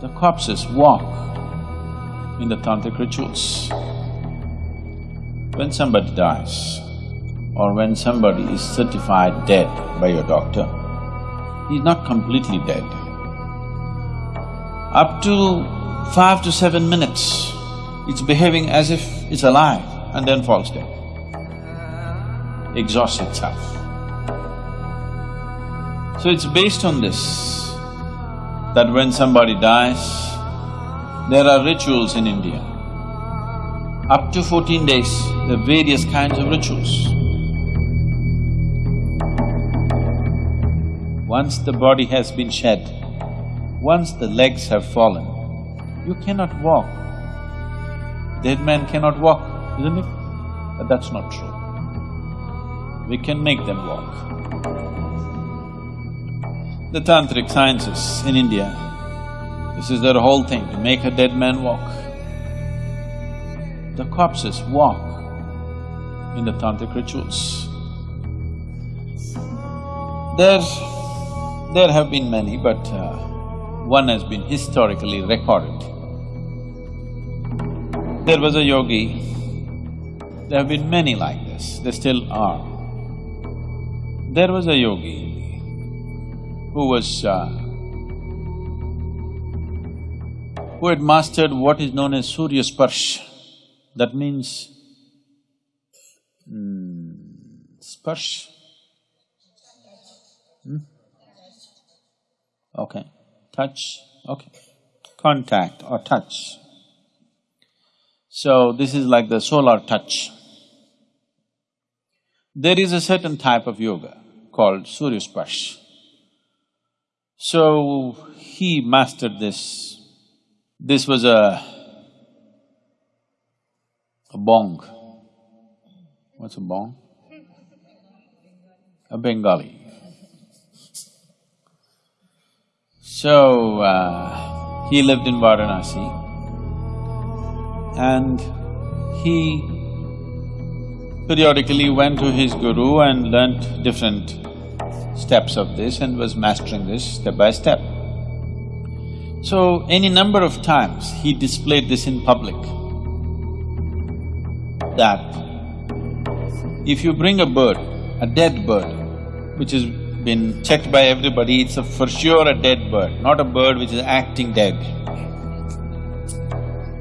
The corpses walk in the tantric rituals. When somebody dies or when somebody is certified dead by your doctor, he's not completely dead. Up to five to seven minutes, it's behaving as if it's alive and then falls dead, exhausts itself. So it's based on this that when somebody dies, there are rituals in India. Up to fourteen days, there are various kinds of rituals. Once the body has been shed, once the legs have fallen, you cannot walk. Dead man cannot walk, isn't it? But that's not true. We can make them walk the tantric sciences in India. This is their whole thing, to make a dead man walk. The corpses walk in the tantric rituals. There… there have been many, but uh, one has been historically recorded. There was a yogi, there have been many like this, there still are. There was a yogi who was… Uh, who had mastered what is known as Surya Sparsh. That means… Hmm, Sparsh? Hmm? Okay, touch, okay. Contact or touch. So, this is like the solar touch. There is a certain type of yoga called Surya Sparsh. So, he mastered this. This was a… a bong. What's a bong? A Bengali. So, uh, he lived in Varanasi and he periodically went to his guru and learnt different steps of this and was mastering this step by step. So, any number of times he displayed this in public, that if you bring a bird, a dead bird, which has been checked by everybody, it's a for sure a dead bird, not a bird which is acting dead.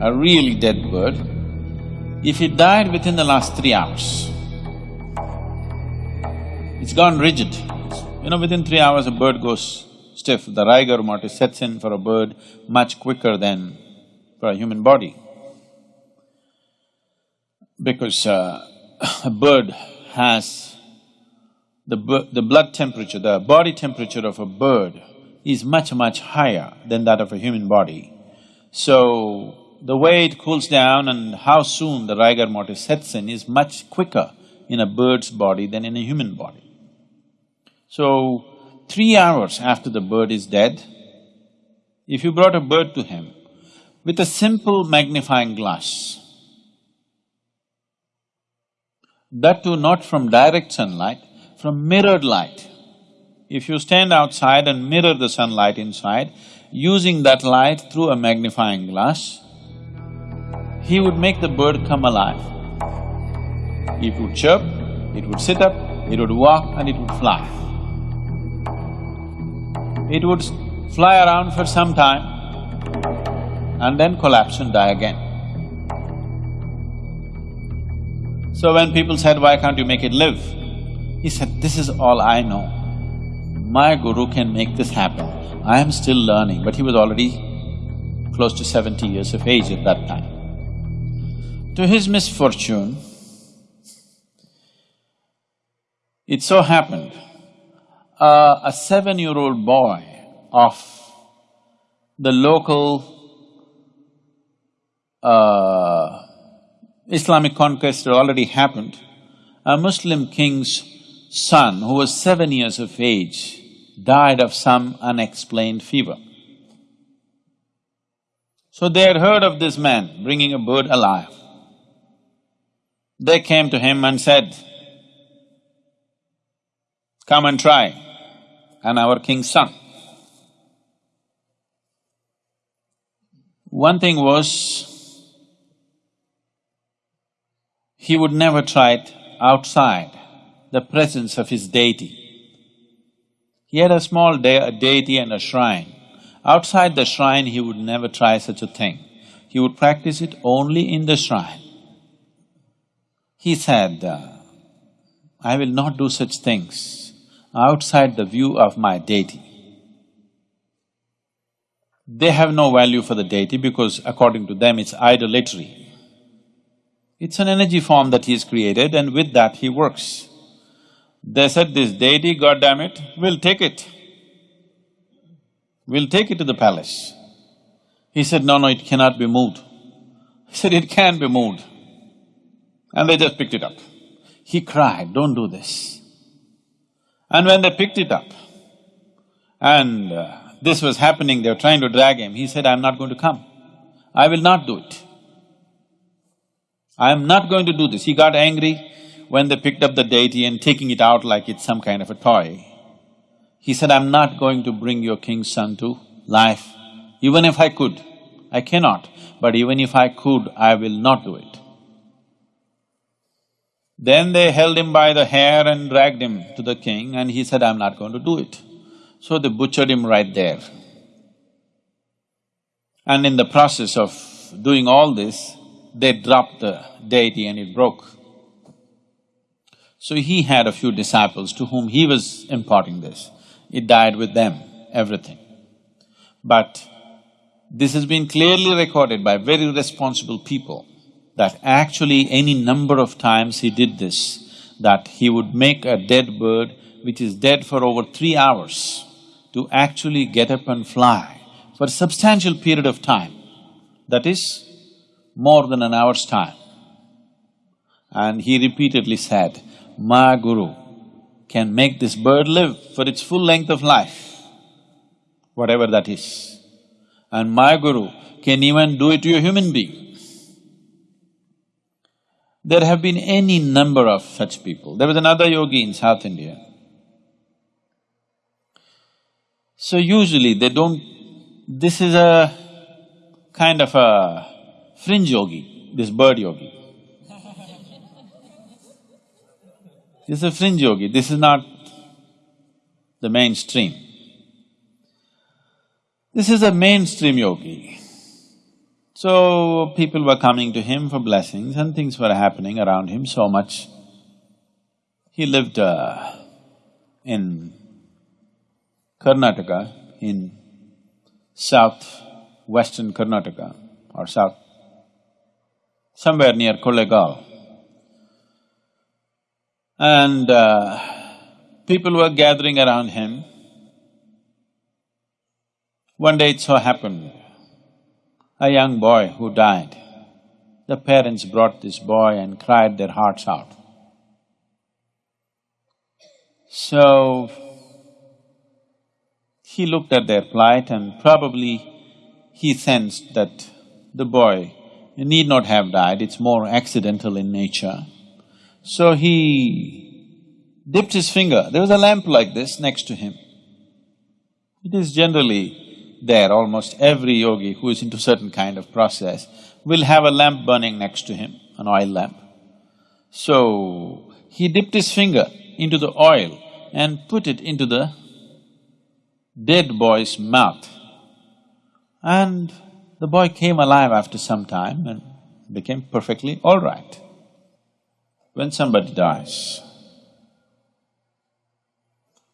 A really dead bird, if it died within the last three hours, it's gone rigid, you know, within three hours a bird goes stiff, the rigor mortis sets in for a bird much quicker than for a human body. Because uh, a bird has the, the blood temperature, the body temperature of a bird is much, much higher than that of a human body. So, the way it cools down and how soon the rigor mortis sets in is much quicker in a bird's body than in a human body. So, three hours after the bird is dead, if you brought a bird to him with a simple magnifying glass, that too not from direct sunlight, from mirrored light. If you stand outside and mirror the sunlight inside, using that light through a magnifying glass, he would make the bird come alive. It would chirp, it would sit up, it would walk and it would fly. It would fly around for some time and then collapse and die again. So when people said, why can't you make it live? He said, this is all I know. My guru can make this happen. I am still learning, but he was already close to seventy years of age at that time. To his misfortune, it so happened uh, a seven-year-old boy of the local uh, Islamic conquest had already happened, a Muslim king's son who was seven years of age died of some unexplained fever. So they had heard of this man bringing a bird alive. They came to him and said, come and try and our king's son. One thing was, he would never try it outside the presence of his deity. He had a small de a deity and a shrine. Outside the shrine, he would never try such a thing. He would practice it only in the shrine. He said, I will not do such things outside the view of my deity. They have no value for the deity because according to them it's idolatry. It's an energy form that he's created and with that he works. They said, this deity, God damn it, we'll take it. We'll take it to the palace. He said, no, no, it cannot be moved. He said, it can be moved. And they just picked it up. He cried, don't do this. And when they picked it up, and uh, this was happening, they were trying to drag him, he said, I'm not going to come. I will not do it. I am not going to do this. He got angry when they picked up the deity and taking it out like it's some kind of a toy. He said, I'm not going to bring your king's son to life, even if I could. I cannot, but even if I could, I will not do it. Then they held him by the hair and dragged him to the king and he said, I'm not going to do it. So they butchered him right there. And in the process of doing all this, they dropped the deity and it broke. So he had a few disciples to whom he was imparting this. It died with them, everything. But this has been clearly recorded by very responsible people that actually any number of times he did this, that he would make a dead bird which is dead for over three hours to actually get up and fly for a substantial period of time, that is more than an hour's time. And he repeatedly said, my guru can make this bird live for its full length of life, whatever that is. And my guru can even do it to a human being. There have been any number of such people. There was another yogi in South India. So usually they don't… this is a kind of a fringe yogi, this bird yogi. this is a fringe yogi, this is not the mainstream. This is a mainstream yogi. So, people were coming to him for blessings and things were happening around him so much. He lived uh, in Karnataka, in south-western Karnataka or south… somewhere near Kollegal. And uh, people were gathering around him. One day it so happened a young boy who died. The parents brought this boy and cried their hearts out. So, he looked at their plight and probably he sensed that the boy need not have died, it's more accidental in nature. So he dipped his finger, there was a lamp like this next to him. It is generally there, almost every yogi who is into certain kind of process will have a lamp burning next to him, an oil lamp. So, he dipped his finger into the oil and put it into the dead boy's mouth. And the boy came alive after some time and became perfectly all right. When somebody dies,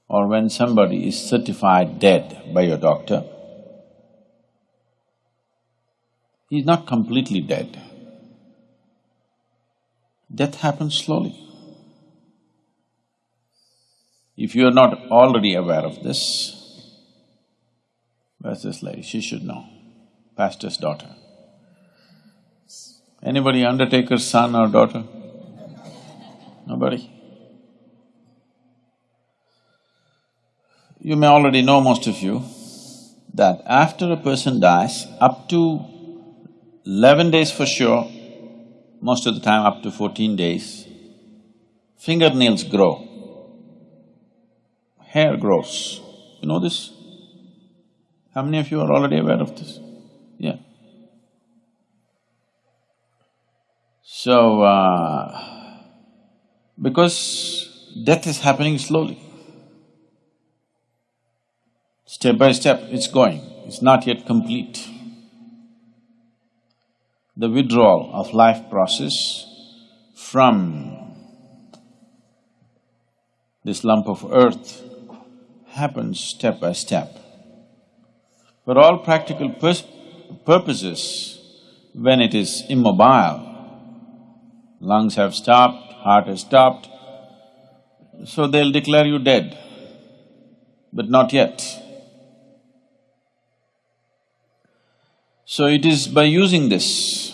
or when somebody is certified dead by your doctor, He's not completely dead. Death happens slowly. If you are not already aware of this, where's this lady? She should know, pastor's daughter. Anybody undertaker's son or daughter? Nobody? You may already know, most of you, that after a person dies, up to 11 days for sure, most of the time up to 14 days, fingernails grow, hair grows. You know this? How many of you are already aware of this? Yeah. So, uh, because death is happening slowly, step by step it's going, it's not yet complete. The withdrawal of life process from this lump of earth happens step by step. For all practical purposes, when it is immobile, lungs have stopped, heart has stopped, so they'll declare you dead, but not yet. So it is by using this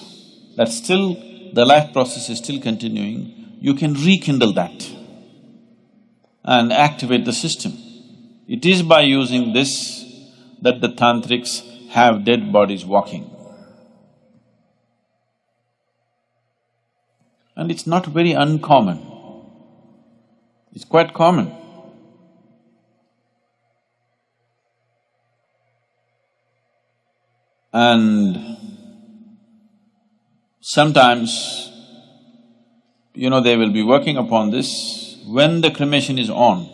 that still the life process is still continuing, you can rekindle that and activate the system. It is by using this that the tantrics have dead bodies walking. And it's not very uncommon, it's quite common. And sometimes, you know, they will be working upon this when the cremation is on.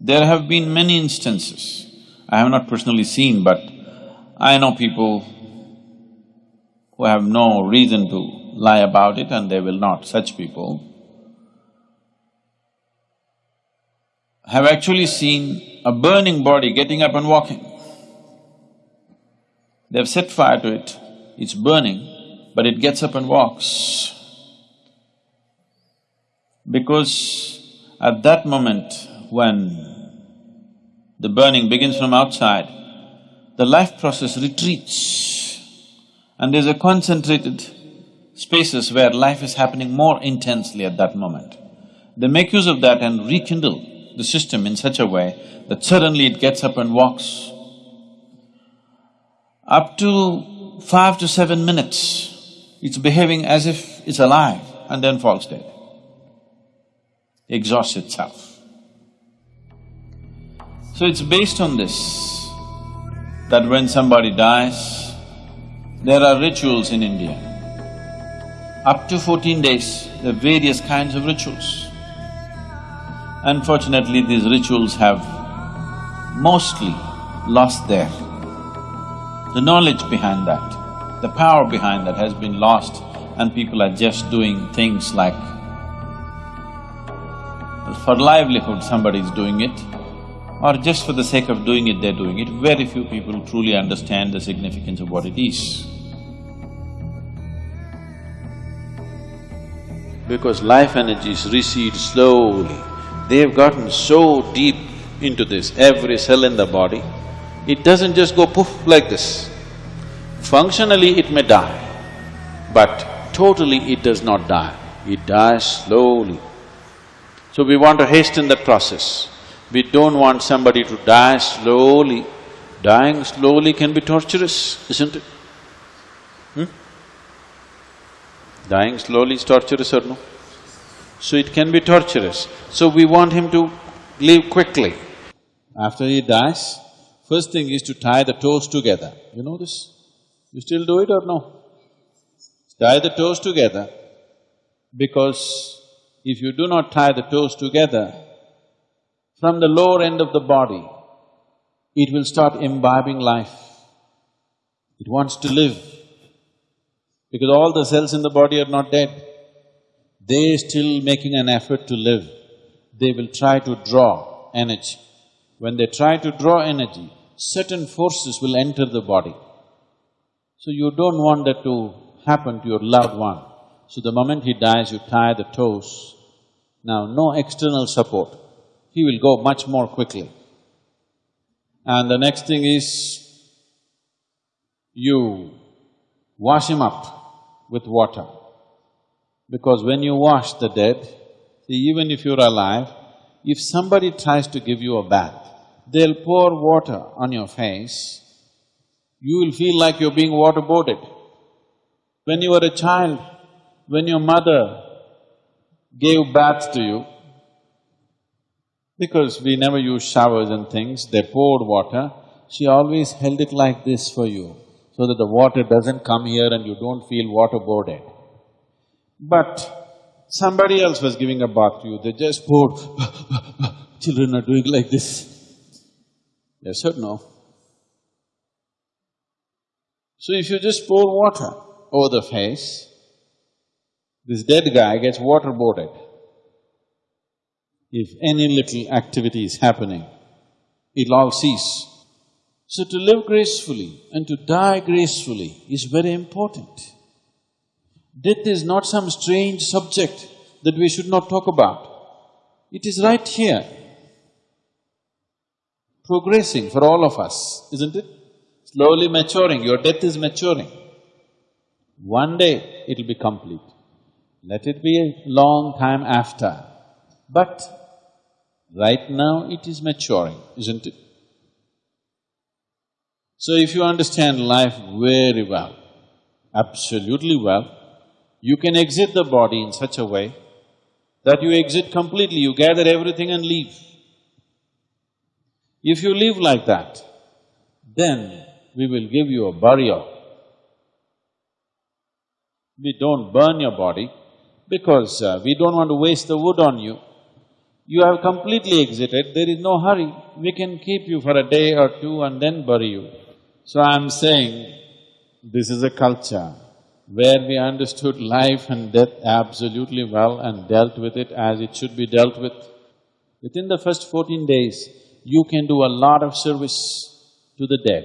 There have been many instances, I have not personally seen, but I know people who have no reason to lie about it and they will not, such people have actually seen a burning body getting up and walking. They've set fire to it, it's burning, but it gets up and walks. Because at that moment when the burning begins from outside, the life process retreats and there's a concentrated spaces where life is happening more intensely at that moment. They make use of that and rekindle the system in such a way that suddenly it gets up and walks up to five to seven minutes, it's behaving as if it's alive and then falls dead. Exhausts itself. So it's based on this that when somebody dies, there are rituals in India. Up to fourteen days, there are various kinds of rituals. Unfortunately, these rituals have mostly lost their the knowledge behind that, the power behind that has been lost and people are just doing things like for livelihood somebody is doing it or just for the sake of doing it, they're doing it. Very few people truly understand the significance of what it is. Because life energies recede slowly, they've gotten so deep into this, every cell in the body, it doesn't just go poof like this. Functionally it may die, but totally it does not die, it dies slowly. So we want to hasten that process. We don't want somebody to die slowly. Dying slowly can be torturous, isn't it? Hmm? Dying slowly is torturous or no? So it can be torturous. So we want him to leave quickly. After he dies, First thing is to tie the toes together. You know this? You still do it or no? Tie the toes together because if you do not tie the toes together, from the lower end of the body, it will start imbibing life. It wants to live because all the cells in the body are not dead. They're still making an effort to live. They will try to draw energy. When they try to draw energy, certain forces will enter the body. So you don't want that to happen to your loved one. So the moment he dies, you tie the toes. Now, no external support. He will go much more quickly. And the next thing is, you wash him up with water. Because when you wash the dead, see, even if you're alive, if somebody tries to give you a bath, they'll pour water on your face, you will feel like you're being waterboarded. When you were a child, when your mother gave baths to you, because we never use showers and things, they poured water, she always held it like this for you, so that the water doesn't come here and you don't feel waterboarded. But somebody else was giving a bath to you, they just poured, children are doing like this. Yes or no? So if you just pour water over the face, this dead guy gets waterboarded. If any little activity is happening, it'll all cease. So to live gracefully and to die gracefully is very important. Death is not some strange subject that we should not talk about. It is right here, progressing for all of us, isn't it? Slowly maturing, your death is maturing. One day it'll be complete. Let it be a long time after. But right now it is maturing, isn't it? So if you understand life very well, absolutely well, you can exit the body in such a way that you exit completely, you gather everything and leave. If you live like that, then we will give you a burial. We don't burn your body because uh, we don't want to waste the wood on you. You have completely exited, there is no hurry. We can keep you for a day or two and then bury you. So I'm saying, this is a culture where we understood life and death absolutely well and dealt with it as it should be dealt with. Within the first fourteen days, you can do a lot of service to the dead.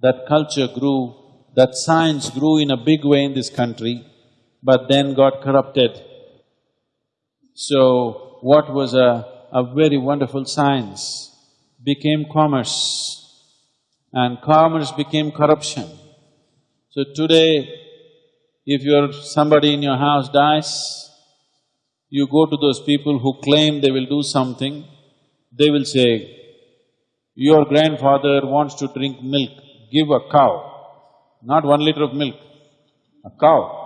That culture grew, that science grew in a big way in this country, but then got corrupted. So, what was a, a very wonderful science became commerce and commerce became corruption. So today, if your… somebody in your house dies, you go to those people who claim they will do something, they will say, your grandfather wants to drink milk, give a cow, not one liter of milk, a cow.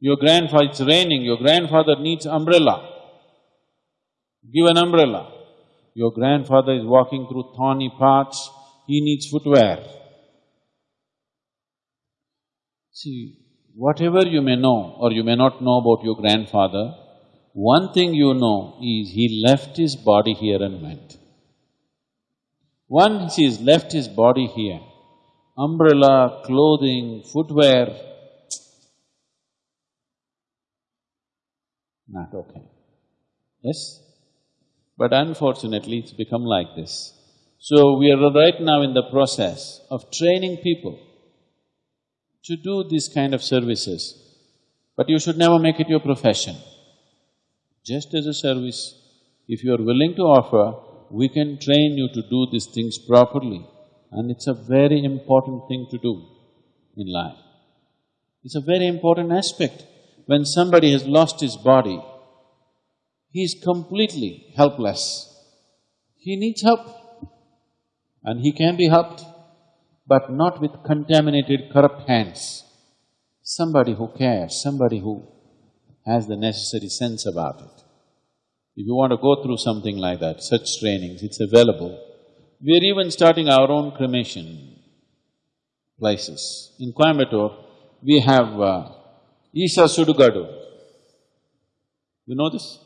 Your grandfather… it's raining, your grandfather needs umbrella, give an umbrella. Your grandfather is walking through thorny paths, he needs footwear. See, whatever you may know or you may not know about your grandfather, one thing you know is he left his body here and went. Once he's left his body here, umbrella, clothing, footwear, not okay. Yes? But unfortunately, it's become like this. So we are right now in the process of training people to do this kind of services, but you should never make it your profession. Just as a service, if you are willing to offer, we can train you to do these things properly and it's a very important thing to do in life. It's a very important aspect. When somebody has lost his body, he is completely helpless. He needs help and he can be helped, but not with contaminated, corrupt hands. Somebody who cares, somebody who has the necessary sense about it. If you want to go through something like that, such trainings, it's available. We're even starting our own cremation places. In Coimbatore, we have uh, Isha Sudugadu. You know this?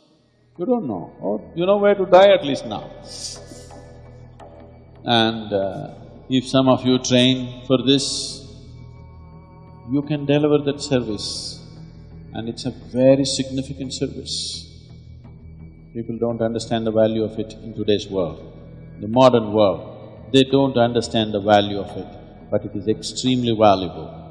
You don't know. Oh, you know where to die at least now. And uh, if some of you train for this, you can deliver that service and it's a very significant service. People don't understand the value of it in today's world, the modern world. They don't understand the value of it, but it is extremely valuable.